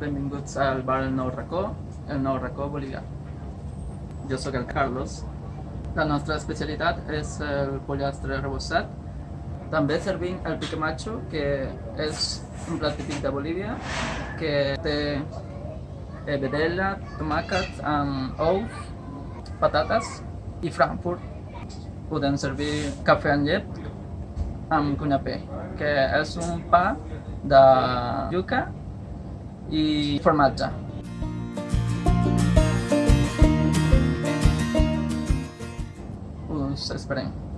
benvinguts al bar El Nou Racó, el Nou Racó Bolivià. Jo sóc el Carlos. La nostra especialitat és el pollastre rebossat. També servim el pique macho, que és un plat típic de Bolívia, que té eh, vedella, tomàquet amb ous, patates i frankfurt. Podem servir cafè amb llet amb cunyapé, que és un pa de yuca y Formaggio. Uh, esperen.